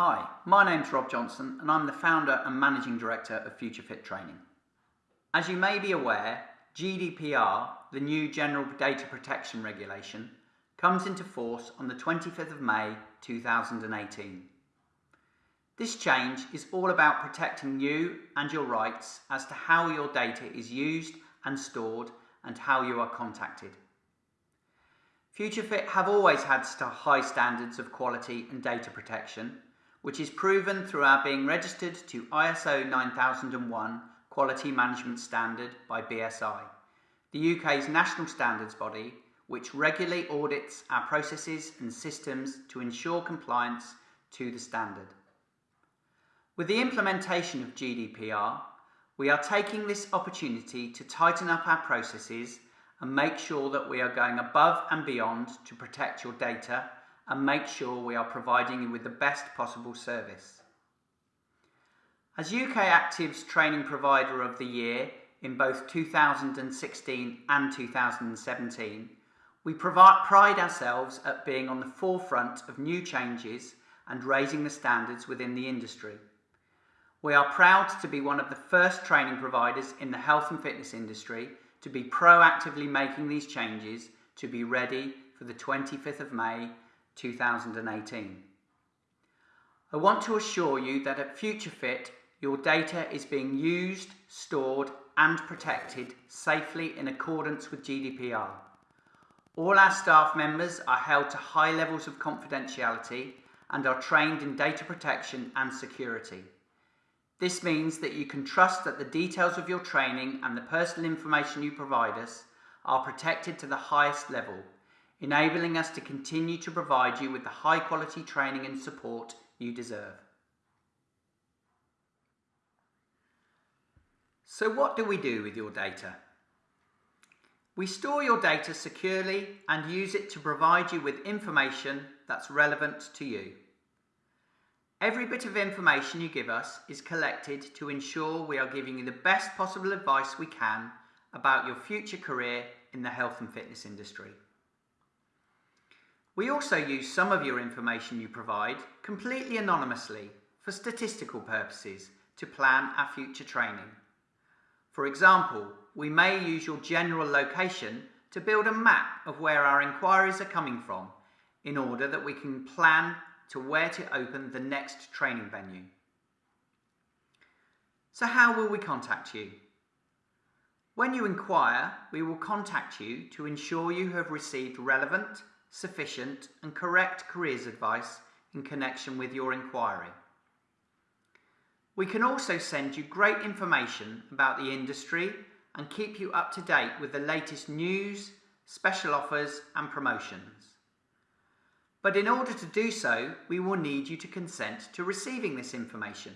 Hi, my name's Rob Johnson and I'm the founder and managing director of FutureFit Training. As you may be aware, GDPR, the new General Data Protection Regulation, comes into force on the 25th of May 2018. This change is all about protecting you and your rights as to how your data is used and stored and how you are contacted. FutureFit have always had high standards of quality and data protection, which is proven through our being registered to ISO 9001 Quality Management Standard by BSI, the UK's national standards body which regularly audits our processes and systems to ensure compliance to the standard. With the implementation of GDPR, we are taking this opportunity to tighten up our processes and make sure that we are going above and beyond to protect your data and make sure we are providing you with the best possible service. As UK Active's Training Provider of the Year in both 2016 and 2017, we pride ourselves at being on the forefront of new changes and raising the standards within the industry. We are proud to be one of the first training providers in the health and fitness industry to be proactively making these changes to be ready for the 25th of May 2018. I want to assure you that at FutureFit your data is being used, stored and protected safely in accordance with GDPR. All our staff members are held to high levels of confidentiality and are trained in data protection and security. This means that you can trust that the details of your training and the personal information you provide us are protected to the highest level, enabling us to continue to provide you with the high quality training and support you deserve. So what do we do with your data? We store your data securely and use it to provide you with information that's relevant to you. Every bit of information you give us is collected to ensure we are giving you the best possible advice we can about your future career in the health and fitness industry. We also use some of your information you provide completely anonymously for statistical purposes to plan our future training. For example, we may use your general location to build a map of where our inquiries are coming from in order that we can plan to where to open the next training venue. So how will we contact you? When you inquire, we will contact you to ensure you have received relevant, sufficient and correct careers advice in connection with your inquiry. We can also send you great information about the industry and keep you up to date with the latest news, special offers and promotions. But in order to do so, we will need you to consent to receiving this information.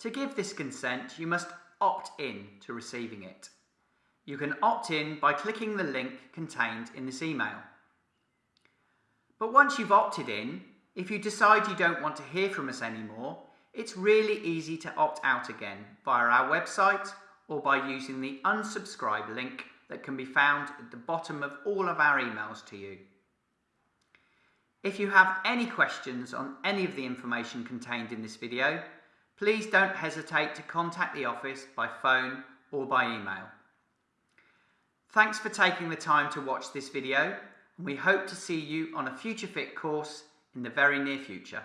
To give this consent, you must opt in to receiving it. You can opt in by clicking the link contained in this email. But once you've opted in, if you decide you don't want to hear from us anymore, it's really easy to opt out again via our website or by using the unsubscribe link that can be found at the bottom of all of our emails to you. If you have any questions on any of the information contained in this video, please don't hesitate to contact the office by phone or by email. Thanks for taking the time to watch this video and we hope to see you on a FutureFit course in the very near future.